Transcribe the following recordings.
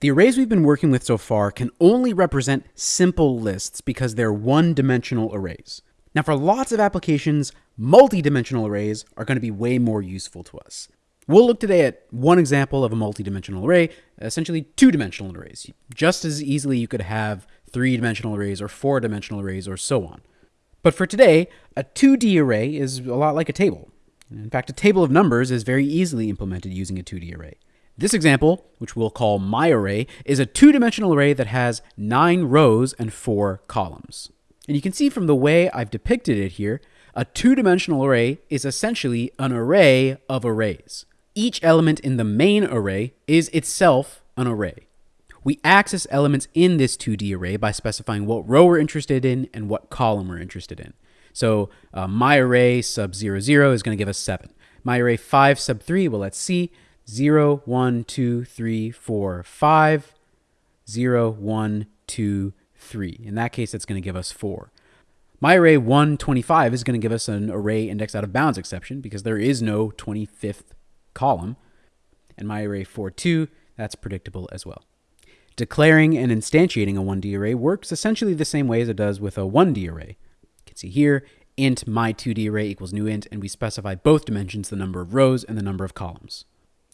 The arrays we've been working with so far can only represent simple lists because they're one-dimensional arrays. Now for lots of applications, multi-dimensional arrays are going to be way more useful to us. We'll look today at one example of a multi-dimensional array, essentially two-dimensional arrays. Just as easily you could have three-dimensional arrays or four-dimensional arrays or so on. But for today, a 2D array is a lot like a table. In fact, a table of numbers is very easily implemented using a 2D array. This example, which we'll call my array, is a two-dimensional array that has nine rows and four columns. And you can see from the way I've depicted it here, a two-dimensional array is essentially an array of arrays. Each element in the main array is itself an array. We access elements in this 2D array by specifying what row we're interested in and what column we're interested in. So uh, my array sub 0, 0 is going to give us 7. My array 5 sub 3, well, let's see. 0, 1, 2, 3, 4, 5, 0, 1, 2, 3. In that case, it's going to give us 4. My array 125 is going to give us an array index out of bounds exception because there is no 25th column. And my array 42, that's predictable as well. Declaring and instantiating a 1D array works essentially the same way as it does with a 1D array. You can see here, int my 2D array equals new int, and we specify both dimensions, the number of rows and the number of columns.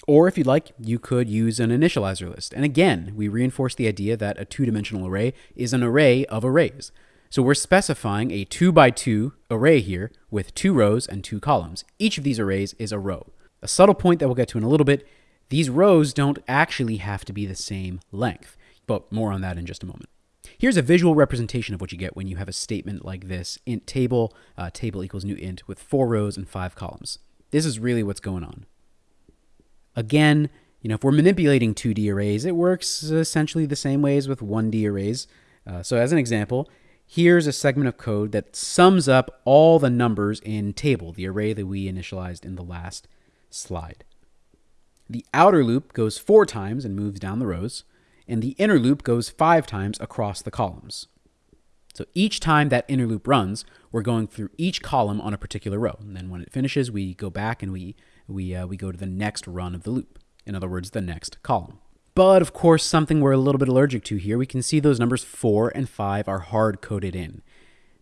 Or if you'd like, you could use an initializer list. And again, we reinforce the idea that a two-dimensional array is an array of arrays. So we're specifying a 2 by 2 array here with two rows and two columns. Each of these arrays is a row. A subtle point that we'll get to in a little bit, these rows don't actually have to be the same length, but more on that in just a moment. Here's a visual representation of what you get when you have a statement like this, int table, uh, table equals new int with four rows and five columns. This is really what's going on. Again, you know, if we're manipulating 2D arrays, it works essentially the same way as with 1D arrays. Uh, so as an example, here's a segment of code that sums up all the numbers in table, the array that we initialized in the last slide. The outer loop goes four times and moves down the rows, and the inner loop goes five times across the columns. So each time that inner loop runs, we're going through each column on a particular row. And then when it finishes, we go back and we we, uh, we go to the next run of the loop. In other words, the next column. But of course, something we're a little bit allergic to here, we can see those numbers 4 and 5 are hard coded in.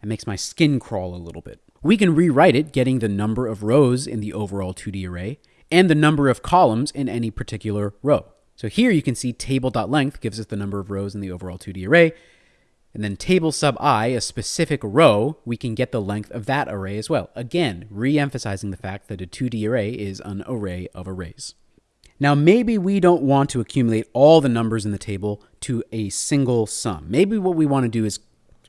It makes my skin crawl a little bit. We can rewrite it, getting the number of rows in the overall 2D array and the number of columns in any particular row. So here you can see table.length gives us the number of rows in the overall 2D array, and then table sub i, a specific row, we can get the length of that array as well. Again, re-emphasizing the fact that a 2D array is an array of arrays. Now, maybe we don't want to accumulate all the numbers in the table to a single sum. Maybe what we want to do is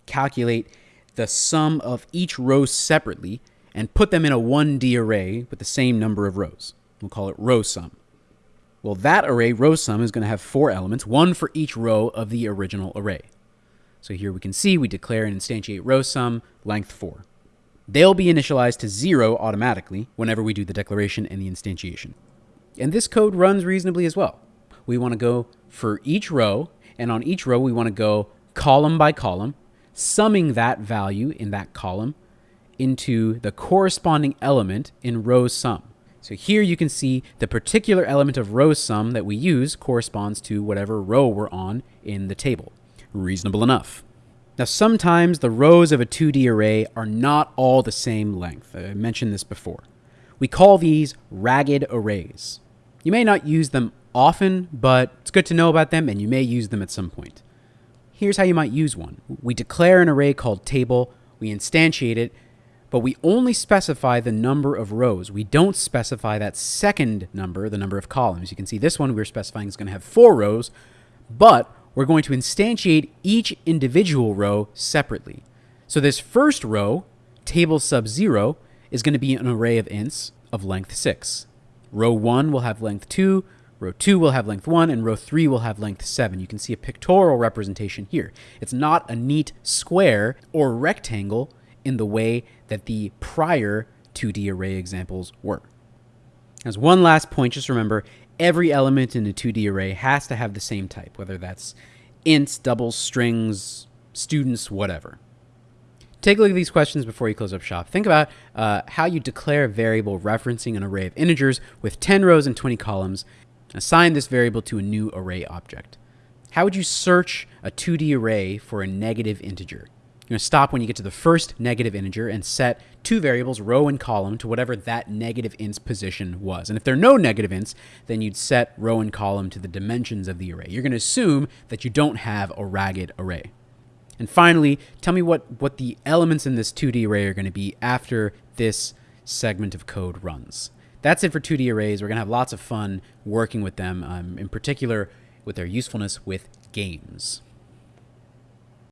calculate the sum of each row separately and put them in a 1D array with the same number of rows. We'll call it row sum. Well, that array, row sum, is going to have four elements, one for each row of the original array. So here we can see we declare and instantiate row sum length 4. They'll be initialized to 0 automatically whenever we do the declaration and the instantiation. And this code runs reasonably as well. We want to go for each row, and on each row we want to go column by column, summing that value in that column into the corresponding element in row sum. So here you can see the particular element of row sum that we use corresponds to whatever row we're on in the table reasonable enough. Now, sometimes the rows of a 2D array are not all the same length. I mentioned this before. We call these ragged arrays. You may not use them often, but it's good to know about them and you may use them at some point. Here's how you might use one. We declare an array called table, we instantiate it, but we only specify the number of rows. We don't specify that second number, the number of columns. You can see this one we're specifying is going to have four rows, but we're going to instantiate each individual row separately. So this first row, table sub 0, is going to be an array of ints of length 6. Row 1 will have length 2, row 2 will have length 1, and row 3 will have length 7. You can see a pictorial representation here. It's not a neat square or rectangle in the way that the prior 2D array examples were. As one last point, just remember, every element in a 2D array has to have the same type, whether that's ints, doubles, strings, students, whatever. Take a look at these questions before you close up shop. Think about uh, how you declare a variable referencing an array of integers with 10 rows and 20 columns. Assign this variable to a new array object. How would you search a 2D array for a negative integer? You're going to stop when you get to the first negative integer and set two variables, row and column, to whatever that negative int's position was. And if there are no negative ints, then you'd set row and column to the dimensions of the array. You're going to assume that you don't have a ragged array. And finally, tell me what, what the elements in this 2D array are going to be after this segment of code runs. That's it for 2D arrays. We're going to have lots of fun working with them, um, in particular with their usefulness with games.